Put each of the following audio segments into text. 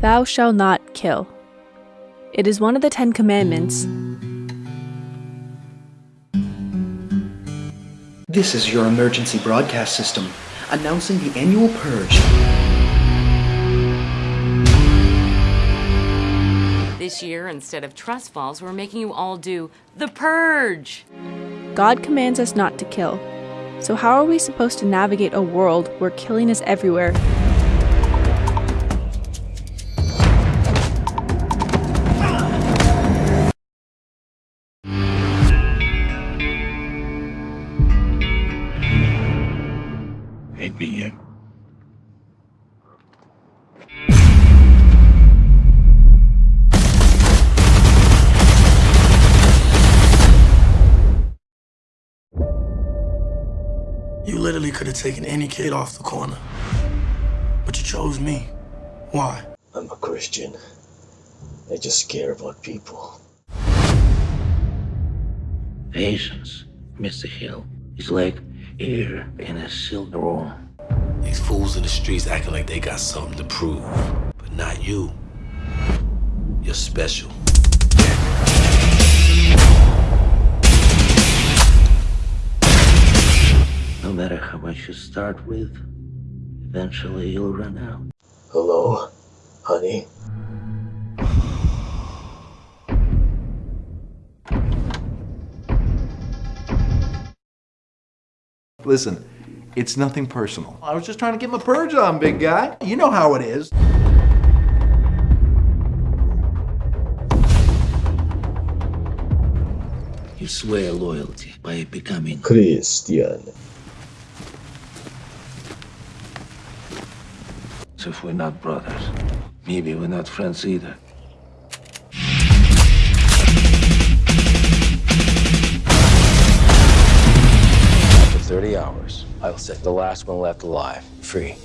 Thou shalt not kill. It is one of the Ten Commandments. This is your emergency broadcast system announcing the annual purge. This year, instead of trust falls, we're making you all do the purge. God commands us not to kill. So, how are we supposed to navigate a world where killing is everywhere? Ain't me yet. You literally could have taken any kid off the corner. But you chose me. Why? I'm a Christian. I just care about people. Patience, Mr. Hill, is like air in a sealed room. These fools in the streets acting like they got something to prove. But not you. You're special. No matter how much you start with, eventually you'll run out. Hello, honey? Listen, it's nothing personal. I was just trying to get my purge on, big guy. You know how it is. You swear loyalty by becoming Christian. So if we're not brothers, maybe we're not friends either. 30 hours, I will set the last one left alive free.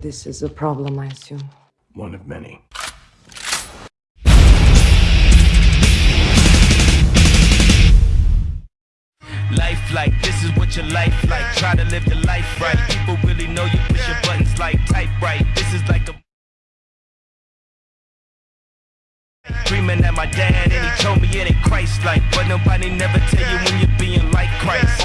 This is a problem, I assume. One of many. Life like this is what your life like. Try to live the screaming at my dad, and he told me it ain't Christ-like. But nobody never tell you when you're being like Christ.